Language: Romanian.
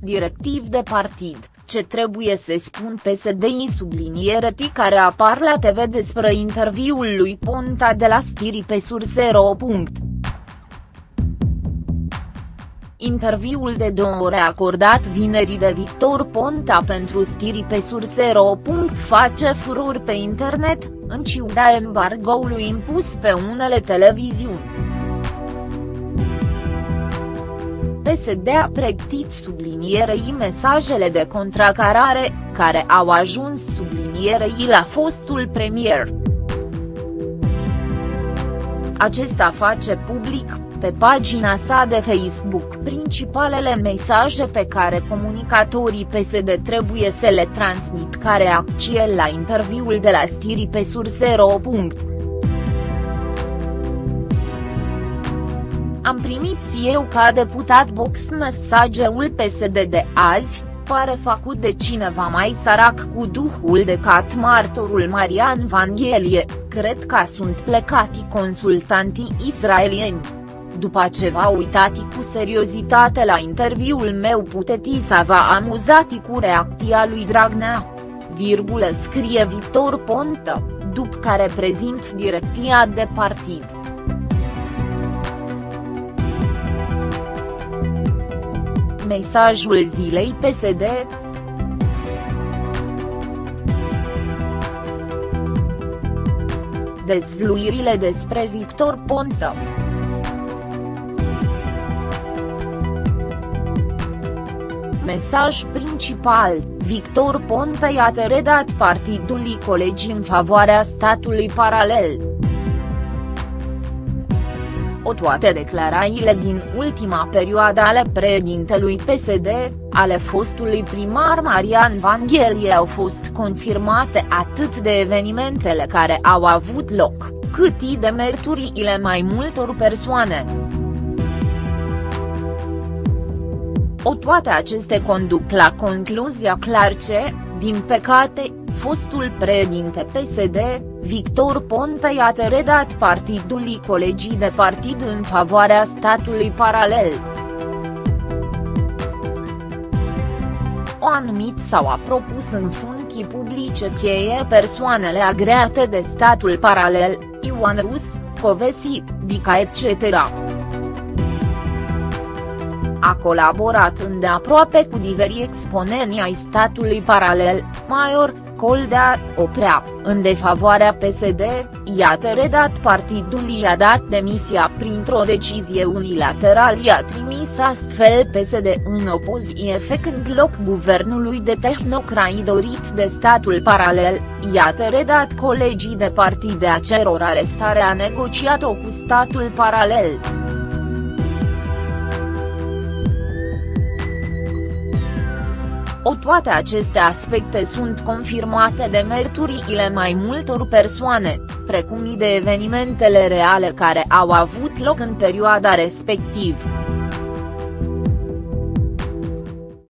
directiv de partid, ce trebuie să spun PSD-i subliniere T care apar la TV despre interviul lui Ponta de la Stiri pe Surse.ro. Interviul de două ore acordat vinerii de Victor Ponta pentru Stiri pe Surse.ro. face furor pe internet, în ciuda embargoului impus pe unele televiziuni. PSD a pregătit sublinierei mesajele de contracarare, care au ajuns sublinierei la fostul premier. Acesta face public, pe pagina sa de Facebook principalele mesaje pe care comunicatorii PSD trebuie să le transmit ca reacție la interviul de la Stiri pe surse.ro. Am primit eu ca deputat box mesageul PSD de azi, pare făcut de cineva mai sărac cu duhul de cat martorul Marian Vanghelie, cred că sunt plecati consultantii israelieni. După ce v-a uitat cu seriozitate la interviul meu puteți să vă amuzati cu reacția lui Dragnea. Virgulă scrie Victor Ponta, după care prezint direcția de partid. Mesajul zilei PSD. Dezvluirile despre Victor Ponta. Mesaj principal, Victor Ponta i-a redat partidului colegii în favoarea statului paralel o toate declarațiile din ultima perioadă ale președintelui PSD, ale fostului primar Marian Vanghelie au fost confirmate atât de evenimentele care au avut loc, cât și de merturiile mai multor persoane. O toate aceste conduc la concluzia clar ce, din păcate, fostul președinte PSD, Victor Ponta i-a redat partidului colegii de partid în favoarea statului paralel. O anumit sau a propus în funcții publice cheie persoanele agreate de statul paralel, Ioan Rus, Covesi, Bica etc. A colaborat îndeaproape cu diveri exponenți ai statului paralel, Maior, Coldea, Oprea, în defavoarea PSD, iată redat partidul i-a dat demisia printr-o decizie unilaterală i-a trimis astfel PSD în opoziție făcând loc guvernului de tehnocrați dorit de statul paralel, iată redat colegii de partid de aceror arestarea negociat-o cu statul paralel. O toate aceste aspecte sunt confirmate de merturiile mai multor persoane, precum și de evenimentele reale care au avut loc în perioada respectivă.